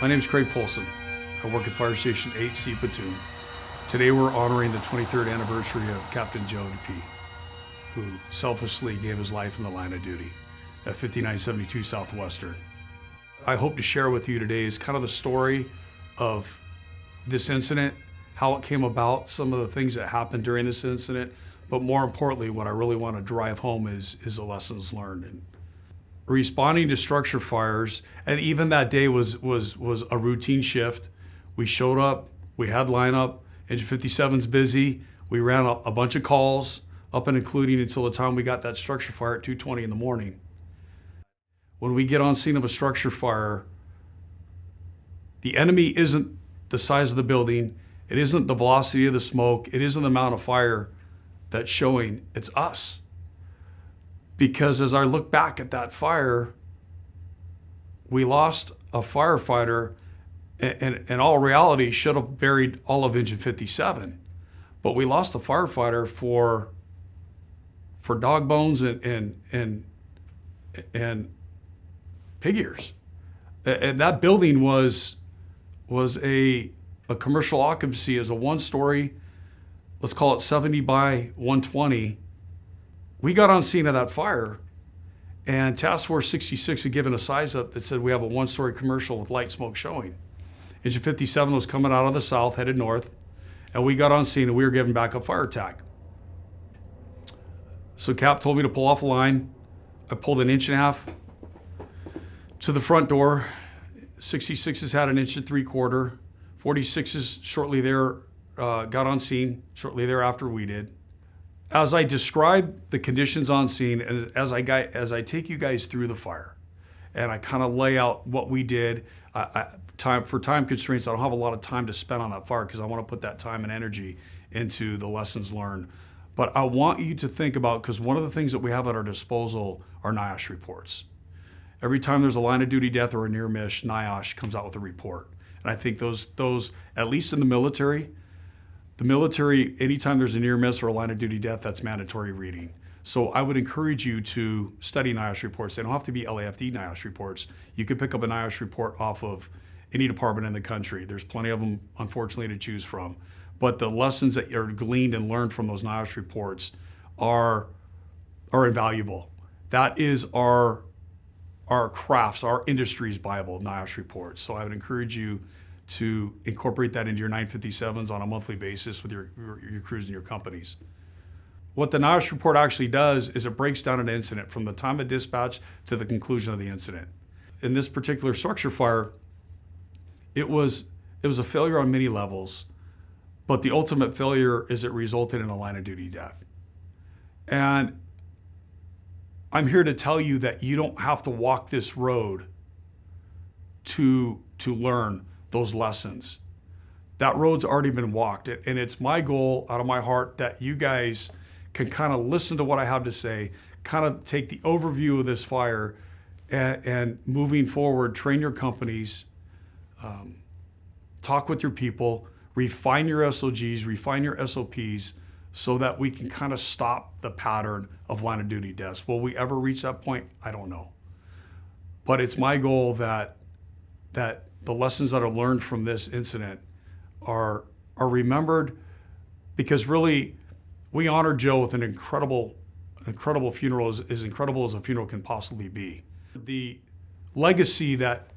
My name is Craig Polson. I work at Fire Station 8C Platoon. Today we're honoring the 23rd anniversary of Captain Joe Dupee, who selflessly gave his life in the line of duty at 5972 Southwestern. I hope to share with you today is kind of the story of this incident, how it came about, some of the things that happened during this incident, but more importantly, what I really want to drive home is, is the lessons learned. And responding to structure fires, and even that day was, was, was a routine shift. We showed up, we had lineup, Engine 57's busy. We ran a, a bunch of calls, up and including until the time we got that structure fire at 2.20 in the morning. When we get on scene of a structure fire, the enemy isn't the size of the building, it isn't the velocity of the smoke, it isn't the amount of fire that's showing, it's us. Because as I look back at that fire, we lost a firefighter and in all reality should have buried all of engine 57 but we lost a firefighter for for dog bones and and and, and pig ears. And that building was was a a commercial occupancy as a one story let's call it 70 by 120 we got on scene of that fire and task force 66 had given a size up that said we have a one story commercial with light smoke showing Engine 57 was coming out of the south, headed north, and we got on scene and we were given backup fire attack. So Cap told me to pull off a line. I pulled an inch and a half to the front door. 66 has had an inch and three quarter. 46 is shortly there uh, got on scene, shortly thereafter we did. As I describe the conditions on scene and as I, as I take you guys through the fire and I kind of lay out what we did, I, I, time for time constraints, I don't have a lot of time to spend on that fire because I want to put that time and energy into the lessons learned. But I want you to think about, because one of the things that we have at our disposal are NIOSH reports. Every time there's a line of duty death or a near miss, NIOSH comes out with a report. And I think those, those, at least in the military, the military, anytime there's a near miss or a line of duty death, that's mandatory reading. So I would encourage you to study NIOSH reports. They don't have to be LAFD NIOSH reports. You could pick up a NIOSH report off of any department in the country. There's plenty of them, unfortunately, to choose from. But the lessons that are gleaned and learned from those NIOSH reports are, are invaluable. That is our, our crafts, our industry's Bible, NIOSH reports. So I would encourage you to incorporate that into your 957s on a monthly basis with your, your, your crews and your companies. What the NIOSH report actually does is it breaks down an incident from the time of dispatch to the conclusion of the incident. In this particular structure fire, it was, it was a failure on many levels, but the ultimate failure is it resulted in a line of duty death. And I'm here to tell you that you don't have to walk this road to, to learn those lessons. That road's already been walked. And it's my goal out of my heart that you guys can kind of listen to what I have to say, kind of take the overview of this fire and, and moving forward, train your companies, um, talk with your people, refine your SOGs, refine your SOPs, so that we can kind of stop the pattern of line of duty deaths. Will we ever reach that point? I don't know. But it's my goal that, that the lessons that are learned from this incident are, are remembered because really we honored Joe with an incredible, incredible funeral, as, as incredible as a funeral can possibly be. The legacy that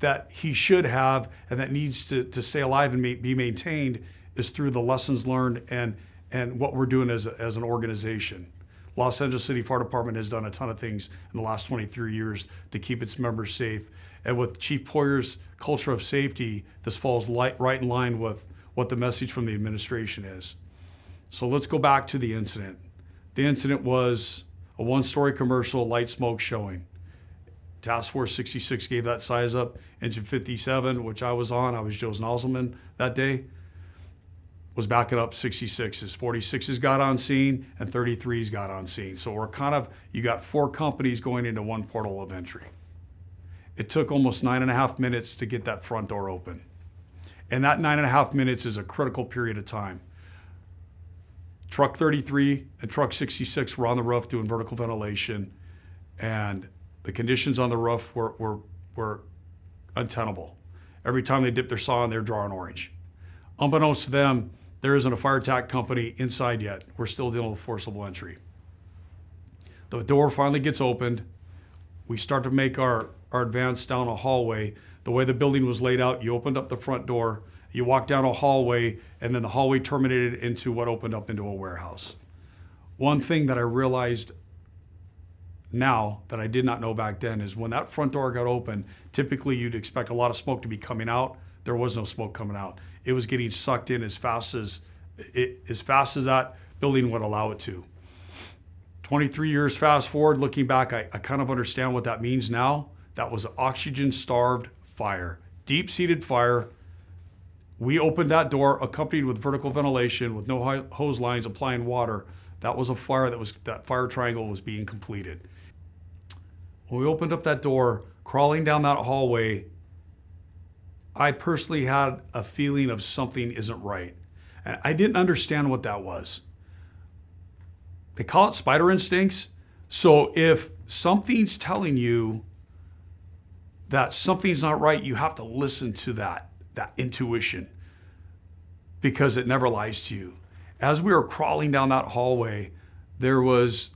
that he should have and that needs to, to stay alive and be maintained is through the lessons learned and, and what we're doing as, a, as an organization. Los Angeles City Fire Department has done a ton of things in the last 23 years to keep its members safe. And with Chief Poyer's culture of safety, this falls light, right in line with what the message from the administration is. So let's go back to the incident. The incident was a one-story commercial, light smoke showing. Task Force 66 gave that size up. Engine 57, which I was on, I was Joe's nozzleman that day, was backing up 66s. 46s got on scene and 33s got on scene. So we're kind of, you got four companies going into one portal of entry. It took almost nine and a half minutes to get that front door open. And that nine and a half minutes is a critical period of time. Truck 33 and truck 66 were on the roof doing vertical ventilation and the conditions on the roof were, were, were untenable. Every time they dip their saw in, they're drawing orange. Unbeknownst to them, there isn't a fire attack company inside yet. We're still dealing with forcible entry. The door finally gets opened. We start to make our, our advanced down a hallway. The way the building was laid out, you opened up the front door, you walk down a hallway, and then the hallway terminated into what opened up into a warehouse. One thing that I realized now that I did not know back then is when that front door got open, typically you'd expect a lot of smoke to be coming out. There was no smoke coming out. It was getting sucked in as fast as it, as fast as that building would allow it to. 23 years fast forward, looking back, I, I kind of understand what that means now. That was an oxygen starved fire, deep seated fire. We opened that door accompanied with vertical ventilation with no hose lines applying water. That was a fire that was, that fire triangle was being completed. When we opened up that door, crawling down that hallway, I personally had a feeling of something isn't right. And I didn't understand what that was. They call it spider instincts. So if something's telling you that something's not right, you have to listen to that, that intuition because it never lies to you. As we were crawling down that hallway, there was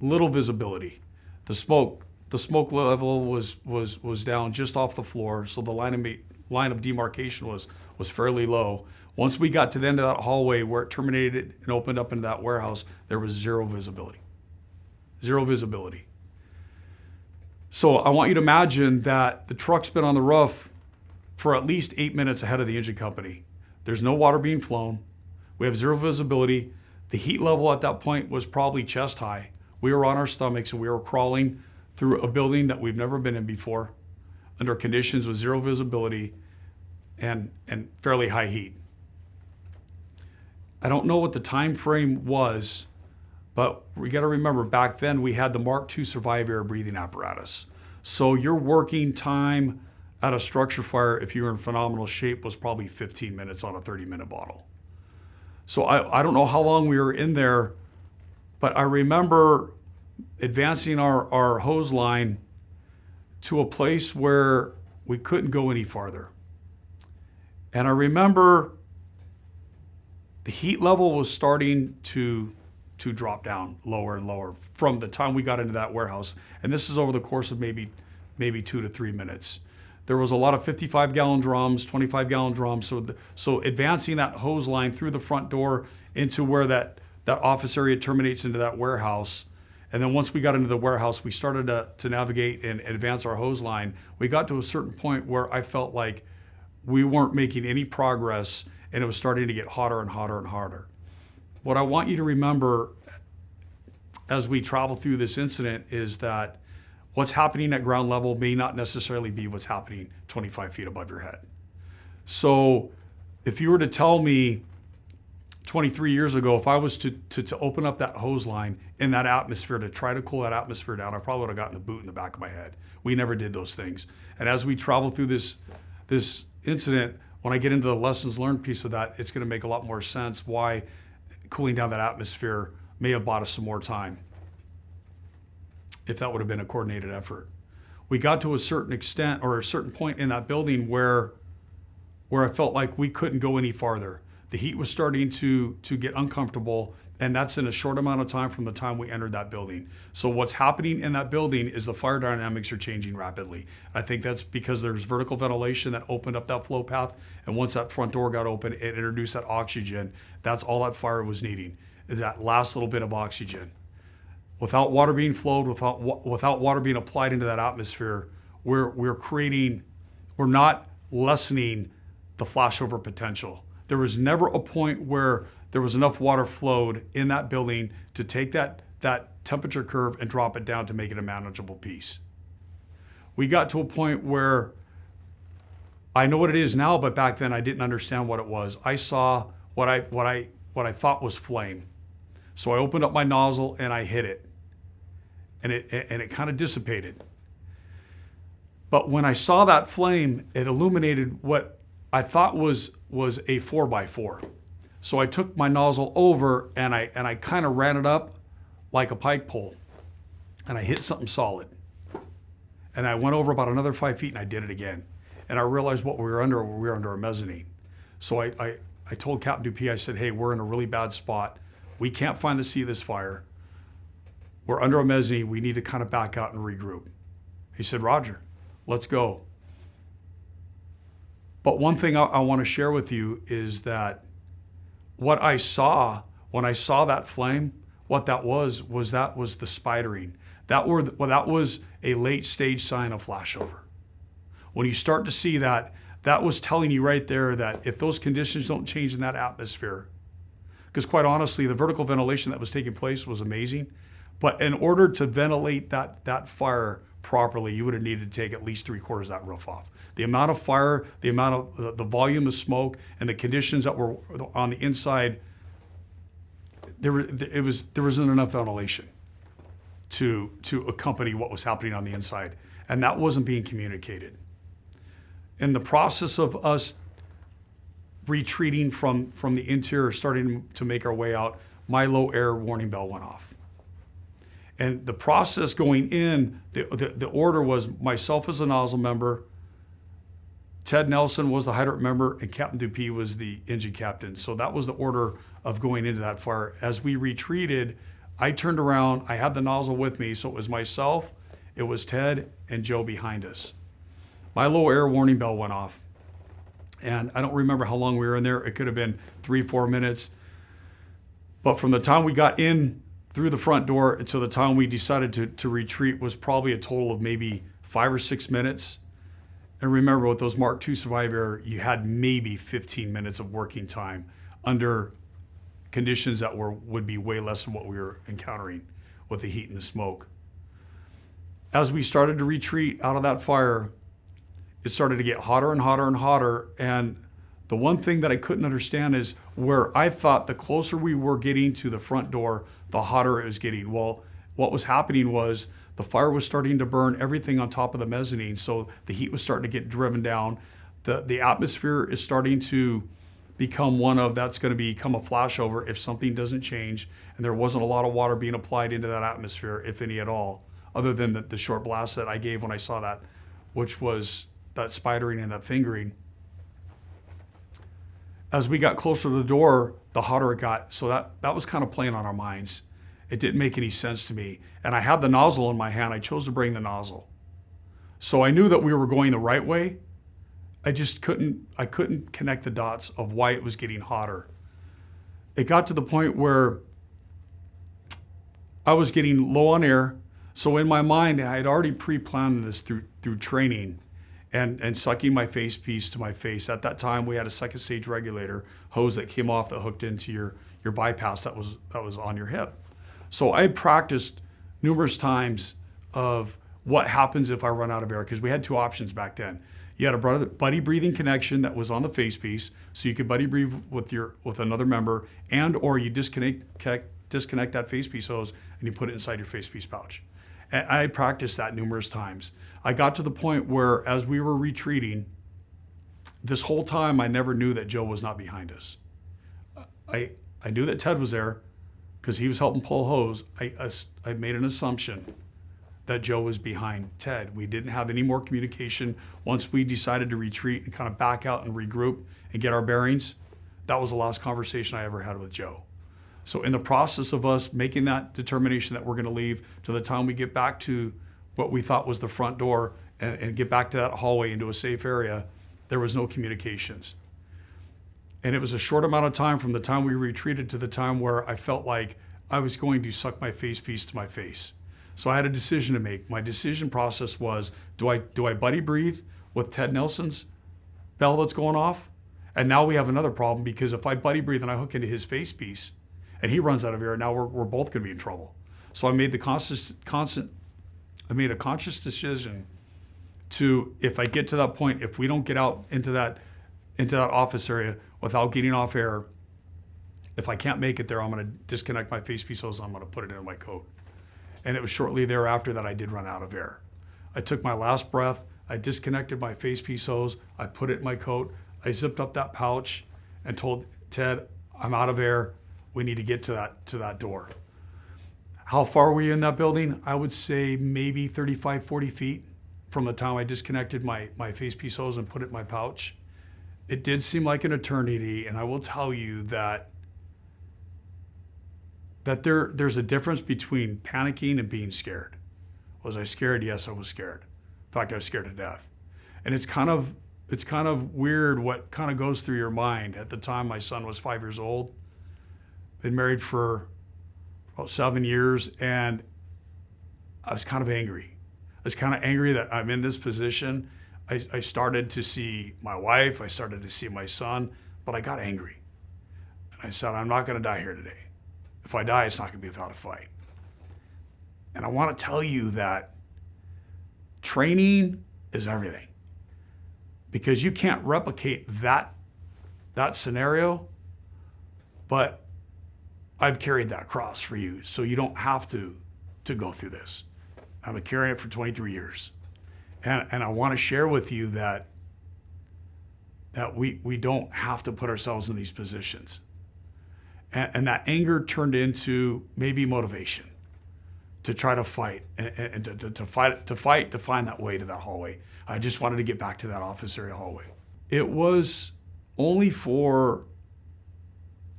little visibility. The smoke, the smoke level was was was down just off the floor, so the line of line of demarcation was was fairly low. Once we got to the end of that hallway where it terminated and opened up into that warehouse, there was zero visibility. Zero visibility. So I want you to imagine that the truck's been on the roof for at least eight minutes ahead of the engine company. There's no water being flown. We have zero visibility. The heat level at that point was probably chest high. We were on our stomachs and we were crawling through a building that we've never been in before under conditions with zero visibility and, and fairly high heat. I don't know what the time frame was, but we got to remember back then we had the Mark II Survivair breathing apparatus. So your working time at a structure fire, if you were in phenomenal shape, was probably 15 minutes on a 30 minute bottle. So I, I don't know how long we were in there, but I remember advancing our, our hose line to a place where we couldn't go any farther. And I remember the heat level was starting to to drop down lower and lower from the time we got into that warehouse. And this is over the course of maybe maybe two to three minutes. There was a lot of 55 gallon drums, 25 gallon drums. So the, so advancing that hose line through the front door into where that that office area terminates into that warehouse. And then once we got into the warehouse, we started to, to navigate and advance our hose line. We got to a certain point where I felt like we weren't making any progress and it was starting to get hotter and hotter and hotter. What I want you to remember as we travel through this incident is that what's happening at ground level may not necessarily be what's happening 25 feet above your head. So if you were to tell me 23 years ago, if I was to, to, to open up that hose line in that atmosphere to try to cool that atmosphere down, I probably would have gotten the boot in the back of my head. We never did those things. And as we travel through this, this incident, when I get into the lessons learned piece of that, it's going to make a lot more sense why cooling down that atmosphere may have bought us some more time if that would have been a coordinated effort. We got to a certain extent or a certain point in that building where where I felt like we couldn't go any farther. The heat was starting to to get uncomfortable and that's in a short amount of time from the time we entered that building. So what's happening in that building is the fire dynamics are changing rapidly. I think that's because there's vertical ventilation that opened up that flow path, and once that front door got open, it introduced that oxygen. That's all that fire was needing, is that last little bit of oxygen. Without water being flowed, without without water being applied into that atmosphere, we're we're creating, we're not lessening the flashover potential. There was never a point where there was enough water flowed in that building to take that, that temperature curve and drop it down to make it a manageable piece. We got to a point where I know what it is now, but back then I didn't understand what it was. I saw what I, what I, what I thought was flame. So I opened up my nozzle and I hit it. And it, and it kind of dissipated. But when I saw that flame, it illuminated what I thought was, was a four by four. So I took my nozzle over and I, and I kind of ran it up like a pike pole and I hit something solid. And I went over about another five feet and I did it again. and I realized what we were under. We were under a mezzanine. So I, I, I told Captain Dupee, I said, hey, we're in a really bad spot. We can't find the seat of this fire. We're under a mezzanine. We need to kind of back out and regroup. He said, Roger, let's go. But one thing I, I want to share with you is that what I saw when I saw that flame, what that was, was that was the spidering. That, were, well, that was a late stage sign of flashover. When you start to see that, that was telling you right there that if those conditions don't change in that atmosphere, because quite honestly, the vertical ventilation that was taking place was amazing. But in order to ventilate that, that fire properly, you would have needed to take at least three quarters of that roof off. The amount of fire, the amount of the, the volume of smoke, and the conditions that were on the inside, there, it was, there wasn't enough ventilation to, to accompany what was happening on the inside. And that wasn't being communicated. In the process of us retreating from, from the interior, starting to make our way out, my low air warning bell went off. And the process going in, the, the, the order was myself as a nozzle member, Ted Nelson was the hydrant member, and Captain Dupee was the engine captain. So that was the order of going into that fire. As we retreated, I turned around, I had the nozzle with me, so it was myself, it was Ted, and Joe behind us. My low air warning bell went off. And I don't remember how long we were in there. It could have been three, four minutes. But from the time we got in through the front door until the time we decided to, to retreat was probably a total of maybe five or six minutes. And remember, with those Mark II Survivair, you had maybe 15 minutes of working time under conditions that were would be way less than what we were encountering with the heat and the smoke. As we started to retreat out of that fire, it started to get hotter and hotter and hotter. And the one thing that I couldn't understand is where I thought the closer we were getting to the front door, the hotter it was getting. Well, what was happening was the fire was starting to burn everything on top of the mezzanine. So the heat was starting to get driven down. The, the atmosphere is starting to become one of that's going to become a flashover if something doesn't change. And there wasn't a lot of water being applied into that atmosphere, if any at all, other than the, the short blast that I gave when I saw that, which was that spidering and that fingering. As we got closer to the door, the hotter it got. So that, that was kind of playing on our minds. It didn't make any sense to me. And I had the nozzle in my hand. I chose to bring the nozzle. So I knew that we were going the right way. I just couldn't I couldn't connect the dots of why it was getting hotter. It got to the point where I was getting low on air. So in my mind, I had already pre-planned this through through training and, and sucking my face piece to my face. At that time, we had a second stage regulator hose that came off that hooked into your, your bypass that was, that was on your hip. So I practiced numerous times of what happens if I run out of air, because we had two options back then. You had a buddy breathing connection that was on the face piece, so you could buddy breathe with your with another member, and or you disconnect disconnect that face piece hose and you put it inside your face piece pouch. And I practiced that numerous times. I got to the point where, as we were retreating, this whole time I never knew that Joe was not behind us. I I knew that Ted was there because he was helping pull hose. I I made an assumption that Joe was behind Ted. We didn't have any more communication once we decided to retreat and kind of back out and regroup and get our bearings. That was the last conversation I ever had with Joe. So in the process of us making that determination that we're going to leave to the time we get back to what we thought was the front door and, and get back to that hallway into a safe area, there was no communications. And it was a short amount of time from the time we retreated to the time where I felt like I was going to suck my face piece to my face. So I had a decision to make. My decision process was, do I, do I buddy breathe with Ted Nelson's bell that's going off? And now we have another problem because if I buddy breathe and I hook into his face piece and he runs out of air, now we're, we're both gonna be in trouble. So I made the constant, constant, I made a conscious decision to, if I get to that point, if we don't get out into that, into that office area without getting off air, if I can't make it there, I'm gonna disconnect my face piece hose, I'm gonna put it in my coat. And it was shortly thereafter that I did run out of air. I took my last breath, I disconnected my face piece hose, I put it in my coat, I zipped up that pouch and told Ted, I'm out of air, we need to get to that, to that door. How far were you in that building? I would say maybe 35, 40 feet from the time I disconnected my, my face piece hose and put it in my pouch. It did seem like an eternity, and I will tell you that that there there's a difference between panicking and being scared. Was I scared? Yes, I was scared. In fact, I was scared to death. And it's kind of it's kind of weird what kind of goes through your mind. At the time, my son was five years old. Been married for about seven years, and I was kind of angry. I was kind of angry that I'm in this position. I, I started to see my wife, I started to see my son, but I got angry. And I said, I'm not going to die here today. If I die, it's not going to be without a fight. And I want to tell you that training is everything because you can't replicate that, that scenario, but I've carried that cross for you so you don't have to, to go through this. I've been carrying it for 23 years. And, and I want to share with you that, that we, we don't have to put ourselves in these positions. And, and that anger turned into maybe motivation to try to fight and, and to, to, to, fight to fight to find that way to that hallway. I just wanted to get back to that office area hallway. It was only for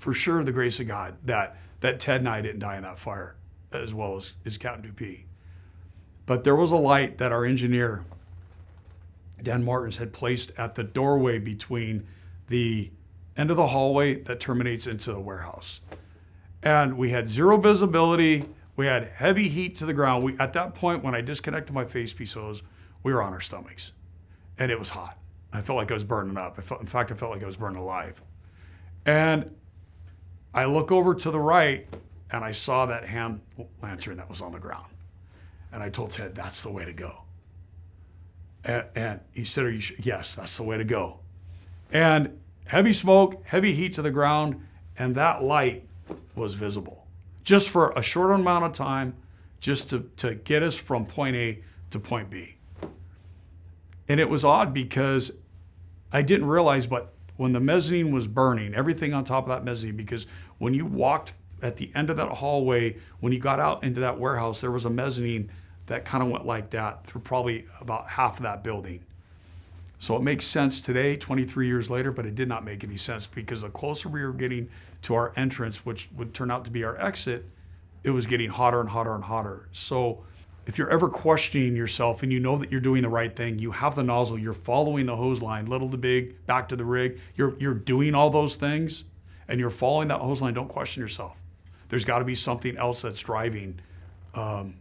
for sure the grace of God that that Ted and I didn't die in that fire as well as, as Captain Dupee. But there was a light that our engineer, Dan Martins, had placed at the doorway between the end of the hallway that terminates into the warehouse. And we had zero visibility. We had heavy heat to the ground. We, at that point, when I disconnected my face piece hose, we were on our stomachs. And it was hot. I felt like I was burning up. I felt, in fact, I felt like I was burning alive. And I look over to the right and I saw that hand lantern that was on the ground. And I told Ted, that's the way to go. And, and he said, Are you sure? Yes, that's the way to go. And heavy smoke, heavy heat to the ground, and that light was visible just for a short amount of time, just to, to get us from point A to point B. And it was odd because I didn't realize, but when the mezzanine was burning, everything on top of that mezzanine, because when you walked at the end of that hallway, when you got out into that warehouse, there was a mezzanine that kind of went like that through probably about half of that building. So it makes sense today, 23 years later, but it did not make any sense because the closer we were getting to our entrance, which would turn out to be our exit, it was getting hotter and hotter and hotter. So if you're ever questioning yourself and you know that you're doing the right thing, you have the nozzle, you're following the hose line, little to big, back to the rig, you're, you're doing all those things and you're following that hose line, don't question yourself. There's got to be something else that's driving. Um,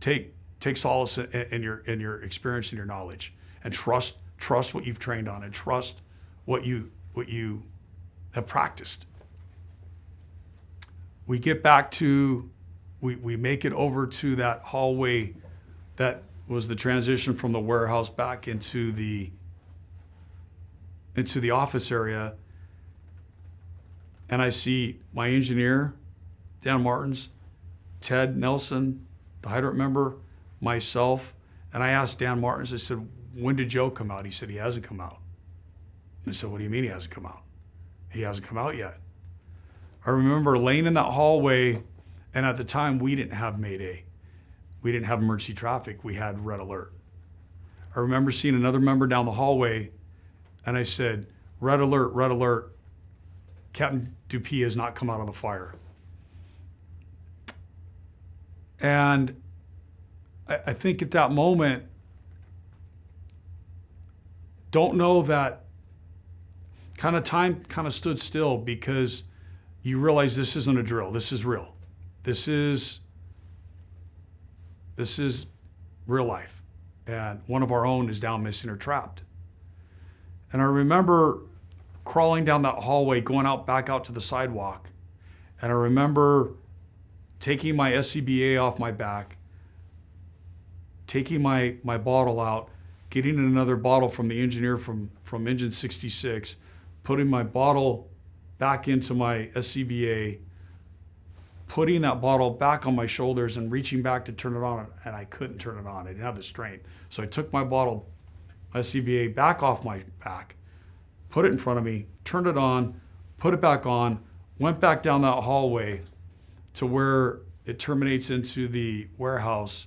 take, take solace in, in, your, in your experience and your knowledge and trust, trust what you've trained on and trust what you, what you have practiced. We get back to we, we make it over to that hallway that was the transition from the warehouse back into the into the office area and I see my engineer, Dan Martins, Ted Nelson, the hydrant member, myself, and I asked Dan Martins, I said, when did Joe come out? He said, he hasn't come out. And I said, what do you mean he hasn't come out? He hasn't come out yet. I remember laying in that hallway and at the time, we didn't have Mayday. We didn't have emergency traffic. We had red alert. I remember seeing another member down the hallway, and I said, red alert, red alert. Captain Dupee has not come out of the fire. And I, I think at that moment, don't know that kind of time kind of stood still because you realize this isn't a drill. This is real. This is this is real life. And one of our own is down missing or trapped. And I remember crawling down that hallway, going out back out to the sidewalk. And I remember taking my SCBA off my back, taking my, my bottle out, getting another bottle from the engineer from, from engine 66, putting my bottle back into my SCBA, putting that bottle back on my shoulders and reaching back to turn it on, and I couldn't turn it on. I didn't have the strength. So I took my bottle, SCBA, back off my back, put it in front of me, turned it on, put it back on, went back down that hallway to where it terminates into the warehouse.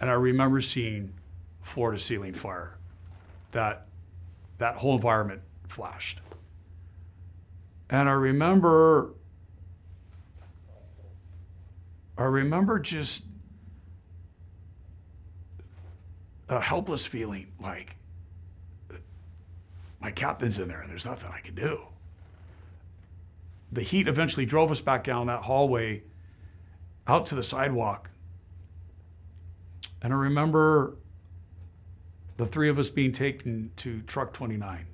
And I remember seeing floor to ceiling fire. That that whole environment flashed. And I remember I remember just a helpless feeling like my captain's in there and there's nothing I can do. The heat eventually drove us back down that hallway out to the sidewalk. And I remember the three of us being taken to truck 29.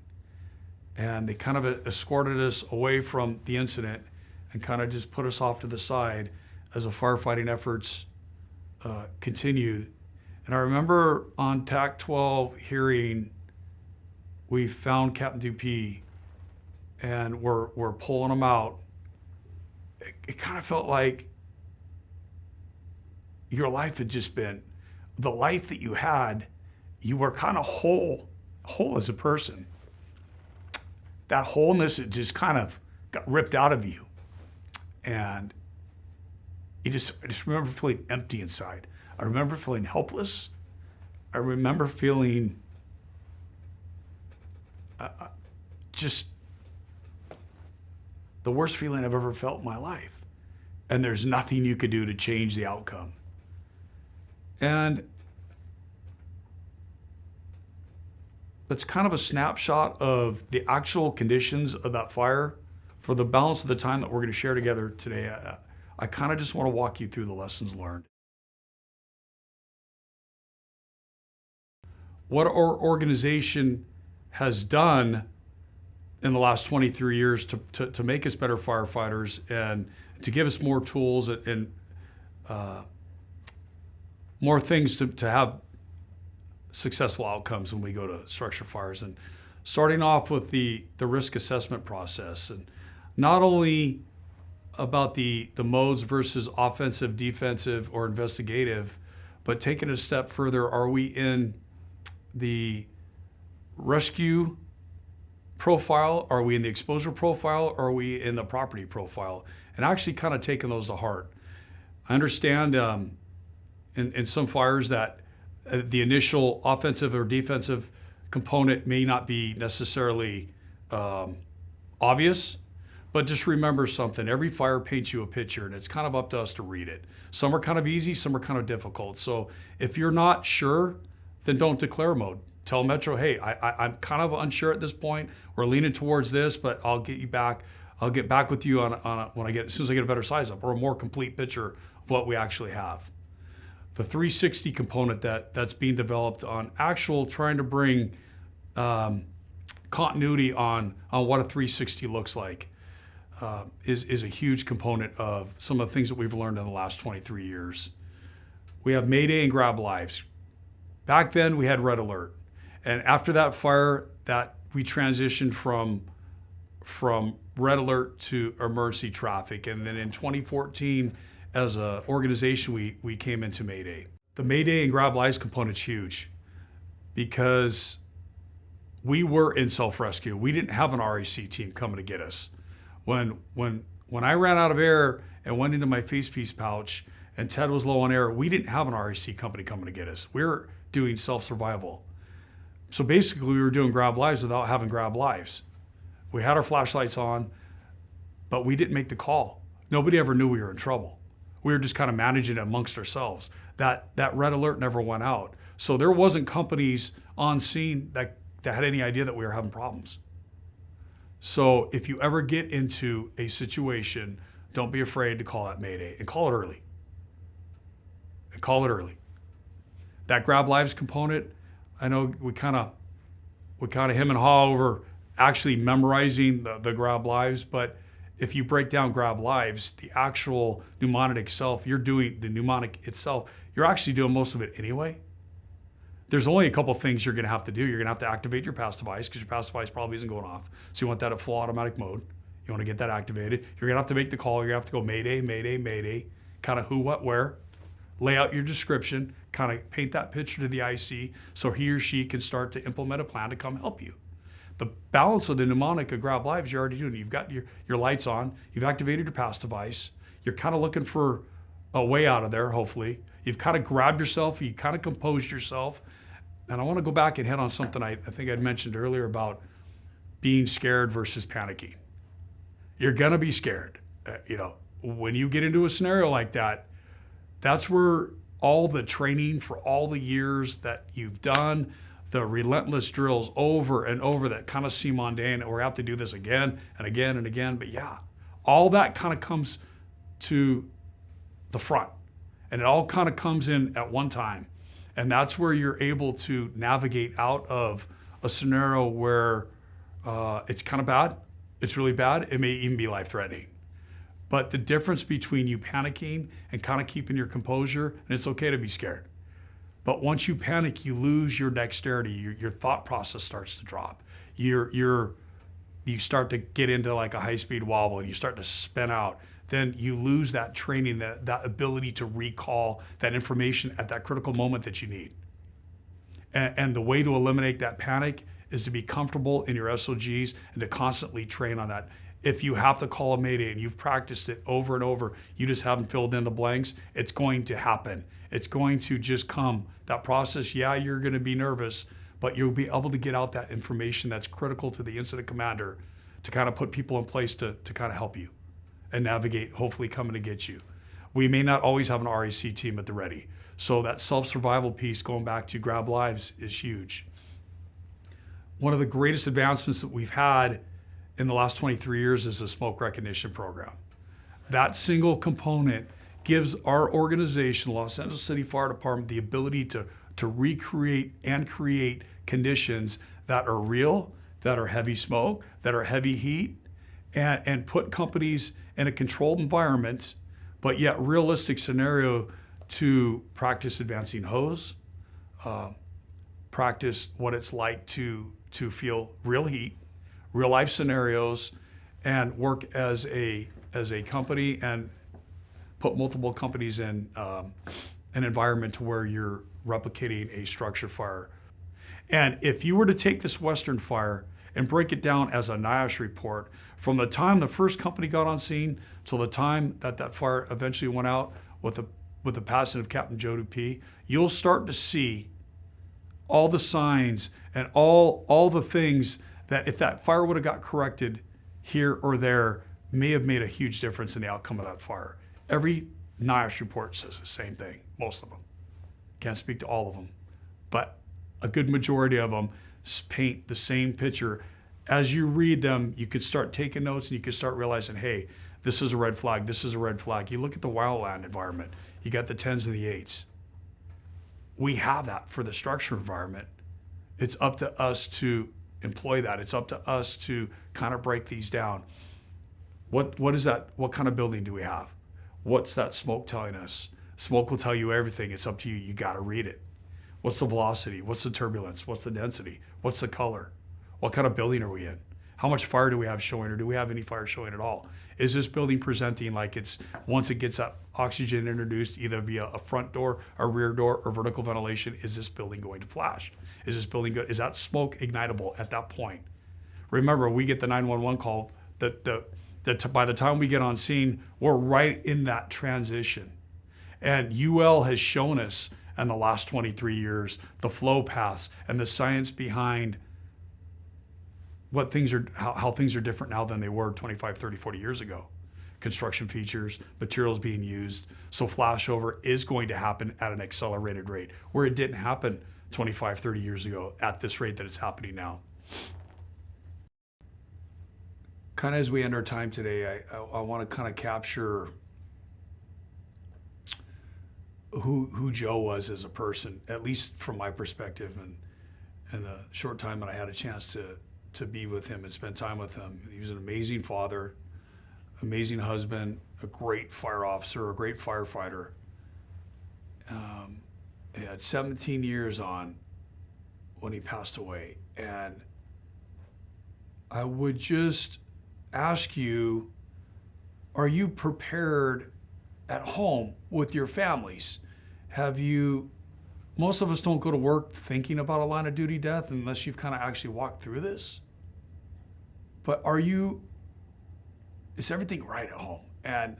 And they kind of escorted us away from the incident and kind of just put us off to the side as the firefighting efforts uh, continued. And I remember on TAC 12 hearing, we found Captain Dupee and we're, we're pulling him out. It, it kind of felt like your life had just been, the life that you had, you were kind of whole, whole as a person. That wholeness, it just kind of got ripped out of you. And you just, I just remember feeling empty inside. I remember feeling helpless. I remember feeling uh, uh, just the worst feeling I've ever felt in my life. And there's nothing you could do to change the outcome. And that's kind of a snapshot of the actual conditions of that fire for the balance of the time that we're going to share together today. I, kind of just want to walk you through the lessons learned. What our organization has done in the last 23 years to, to, to make us better firefighters and to give us more tools and, and uh, more things to, to have successful outcomes when we go to structure fires. And starting off with the, the risk assessment process and not only about the, the modes versus offensive, defensive, or investigative, but taking a step further, are we in the rescue profile? Are we in the exposure profile? Are we in the property profile? And actually kind of taking those to heart. I understand um, in, in some fires that uh, the initial offensive or defensive component may not be necessarily um, obvious, but just remember something. Every fire paints you a picture, and it's kind of up to us to read it. Some are kind of easy, some are kind of difficult. So if you're not sure, then don't declare mode. Tell Metro, hey, I, am kind of unsure at this point. We're leaning towards this, but I'll get you back. I'll get back with you on, on a, when I get as soon as I get a better size up or a more complete picture of what we actually have. The 360 component that that's being developed on actual trying to bring um, continuity on on what a 360 looks like uh, is, is a huge component of some of the things that we've learned in the last 23 years. We have Mayday and Grab Lives. Back then we had Red Alert. And after that fire, that we transitioned from, from Red Alert to emergency traffic. And then in 2014, as an organization, we, we came into Mayday. The Mayday and Grab Lives component's huge because we were in self-rescue. We didn't have an REC team coming to get us when when when I ran out of air and went into my face piece pouch and Ted was low on air, we didn't have an REC company coming to get us. We were doing self-survival. So basically we were doing grab lives without having grab lives. We had our flashlights on, but we didn't make the call. Nobody ever knew we were in trouble. We were just kind of managing it amongst ourselves. That that red alert never went out. So there wasn't companies on scene that, that had any idea that we were having problems. So if you ever get into a situation, don't be afraid to call that Mayday and call it early. And call it early. That grab lives component, I know we kind of we kind of him and haw over actually memorizing the, the grab lives, but if you break down grab lives, the actual mnemonic itself, you're doing the mnemonic itself, you're actually doing most of it anyway there's only a couple things you're going to have to do. You're going to have to activate your pass device because your pass device probably isn't going off. So you want that at full automatic mode. You want to get that activated. You're going to have to make the call. You're going to have to go Mayday, Mayday, Mayday, kind of who, what, where. Lay out your description, kind of paint that picture to the IC so he or she can start to implement a plan to come help you. The balance of the mnemonic of Grab Lives you're already doing. You've got your, your lights on. You've activated your pass device. You're kind of looking for a way out of there, hopefully. You've kind of grabbed yourself. You kind of composed yourself and I want to go back and hit on something I, I think I'd mentioned earlier about being scared versus panicking. You're gonna be scared. Uh, you know, when you get into a scenario like that, that's where all the training for all the years that you've done, the relentless drills over and over that kind of seem mundane, or have to do this again and again and again. But yeah, all that kind of comes to the front and it all kind of comes in at one time. And that's where you're able to navigate out of a scenario where uh, it's kind of bad, it's really bad, it may even be life threatening. But the difference between you panicking and kind of keeping your composure, and it's okay to be scared. But once you panic, you lose your dexterity. Your, your thought process starts to drop. You're, you're, you start to get into like a high speed wobble and you start to spin out then you lose that training, that, that ability to recall that information at that critical moment that you need. And, and the way to eliminate that panic is to be comfortable in your SOGs and to constantly train on that. If you have to call a mayday and you've practiced it over and over, you just haven't filled in the blanks, it's going to happen. It's going to just come. That process, yeah, you're going to be nervous, but you'll be able to get out that information that's critical to the incident commander to kind of put people in place to, to kind of help you and navigate, hopefully coming to get you. We may not always have an RAC team at the ready. So that self-survival piece, going back to grab lives, is huge. One of the greatest advancements that we've had in the last 23 years is the smoke recognition program. That single component gives our organization, Los Angeles City Fire Department, the ability to, to recreate and create conditions that are real, that are heavy smoke, that are heavy heat, and, and put companies in a controlled environment, but yet realistic scenario to practice advancing hose, uh, practice what it's like to, to feel real heat, real life scenarios, and work as a, as a company and put multiple companies in um, an environment to where you're replicating a structure fire. And if you were to take this Western fire and break it down as a NIOSH report. From the time the first company got on scene till the time that that fire eventually went out with the, with the passing of Captain Joe Dupee, you'll start to see all the signs and all, all the things that if that fire would have got corrected here or there may have made a huge difference in the outcome of that fire. Every NIOSH report says the same thing, most of them. Can't speak to all of them, but a good majority of them paint the same picture. As you read them, you could start taking notes and you could start realizing, hey, this is a red flag, this is a red flag. You look at the wildland environment, you got the 10s and the 8s. We have that for the structure environment. It's up to us to employ that. It's up to us to kind of break these down. What, what is that? What kind of building do we have? What's that smoke telling us? Smoke will tell you everything. It's up to you. You got to read it. What's the velocity? What's the turbulence? What's the density? What's the color? What kind of building are we in? How much fire do we have showing or do we have any fire showing at all? Is this building presenting like it's, once it gets that oxygen introduced either via a front door, a rear door, or vertical ventilation, is this building going to flash? Is this building good? Is that smoke ignitable at that point? Remember, we get the 911 call that the, the, by the time we get on scene, we're right in that transition. And UL has shown us and the last 23 years, the flow paths and the science behind what things are, how, how things are different now than they were 25, 30, 40 years ago. Construction features, materials being used. So flashover is going to happen at an accelerated rate where it didn't happen 25, 30 years ago at this rate that it's happening now. Kind of as we end our time today, I, I, I want to kind of capture who who Joe was as a person, at least from my perspective, and and the short time that I had a chance to to be with him and spend time with him. He was an amazing father, amazing husband, a great fire officer, a great firefighter. Um, he had 17 years on when he passed away, and I would just ask you: Are you prepared at home with your families? Have you, most of us don't go to work thinking about a line of duty death unless you've kind of actually walked through this. But are you, is everything right at home? And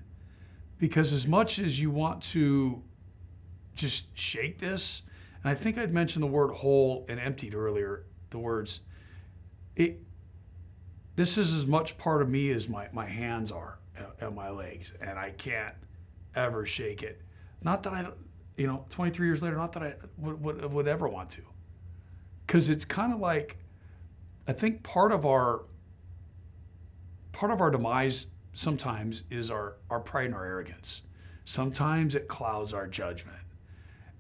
because as much as you want to just shake this And I think I'd mentioned the word whole and emptied earlier. The words, it. This is as much part of me as my, my hands are and- and my legs, and I can't ever shake it. Not that I, you know, 23 years later, not that I would, would, would ever want to. Because it's kind of like, I think part of our part of our demise sometimes is our, our pride and our arrogance. Sometimes it clouds our judgment.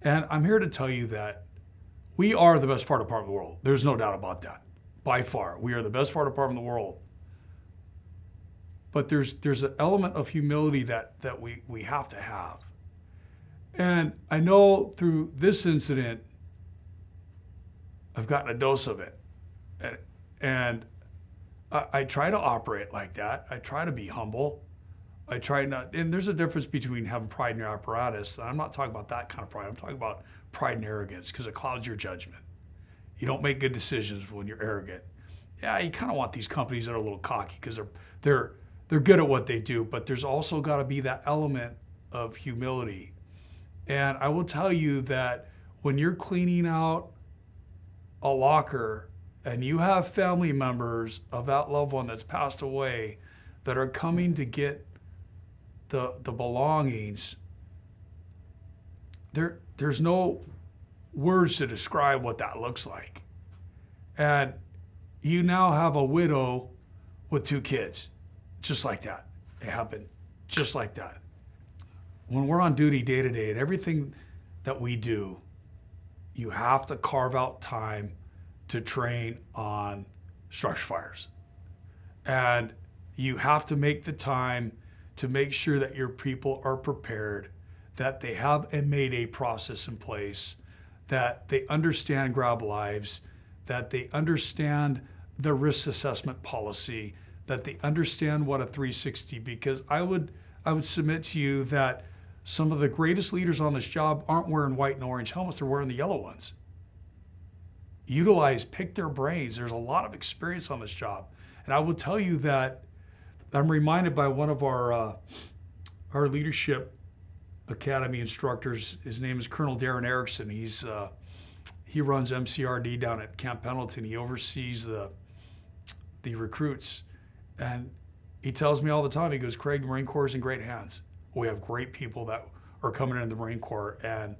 And I'm here to tell you that we are the best part of part of the world. There's no doubt about that. By far, we are the best part of part of the world. But there's there's an element of humility that that we we have to have. And I know through this incident, I've gotten a dose of it. And, I, I try to operate like that. I try to be humble. I try not, and there's a difference between having pride in your apparatus. And I'm not talking about that kind of pride. I'm talking about pride and arrogance because it clouds your judgment. You don't make good decisions when you're arrogant. Yeah, you kind of want these companies that are a little cocky because they're they're they're good at what they do, but there's also got to be that element of humility. And I will tell you that when you're cleaning out a locker and you have family members of that loved one that's passed away that are coming to get the the belongings there there's no words to describe what that looks like and you now have a widow with two kids just like that it happened just like that when we're on duty day to day and everything that we do you have to carve out time to train on structure fires. And you have to make the time to make sure that your people are prepared, that they have a Mayday process in place, that they understand grab lives, that they understand the risk assessment policy, that they understand what a 360 because I would I would submit to you that some of the greatest leaders on this job aren't wearing white and orange helmets, they're wearing the yellow ones utilize, pick their brains. There's a lot of experience on this job. And I will tell you that I'm reminded by one of our, uh, our leadership academy instructors. His name is Colonel Darren Erickson. He's, uh, he runs MCRD down at Camp Pendleton. He oversees the, the recruits. And he tells me all the time, he goes, Craig, the Marine Corps is in great hands. We have great people that are coming in the Marine Corps. And,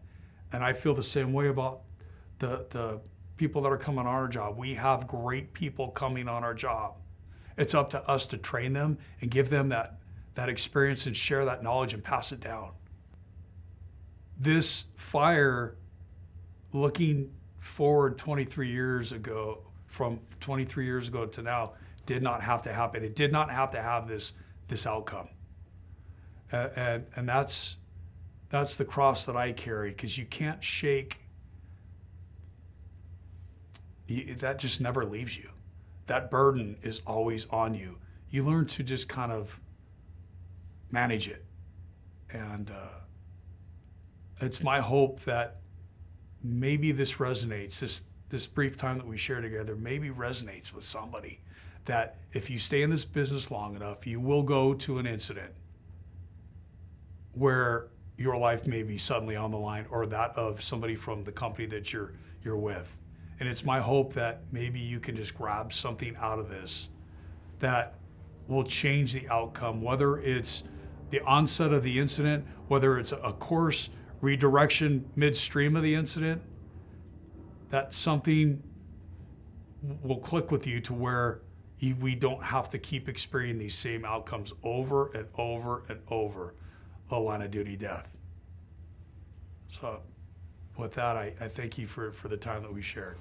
and I feel the same way about the, the people that are coming on our job. We have great people coming on our job. It's up to us to train them and give them that, that experience and share that knowledge and pass it down. This fire, looking forward 23 years ago, from 23 years ago to now, did not have to happen. It did not have to have this, this outcome. And, and, that's, that's the cross that I carry because you can't shake you, that just never leaves you. That burden is always on you. You learn to just kind of manage it. And uh, it's my hope that maybe this resonates, this, this brief time that we share together, maybe resonates with somebody. That if you stay in this business long enough, you will go to an incident where your life may be suddenly on the line or that of somebody from the company that you're, you're with. And it's my hope that maybe you can just grab something out of this that will change the outcome, whether it's the onset of the incident, whether it's a course redirection midstream of the incident, that something will click with you to where we don't have to keep experiencing these same outcomes over and over and over a line of duty death. So with that, I, I thank you for, for the time that we shared.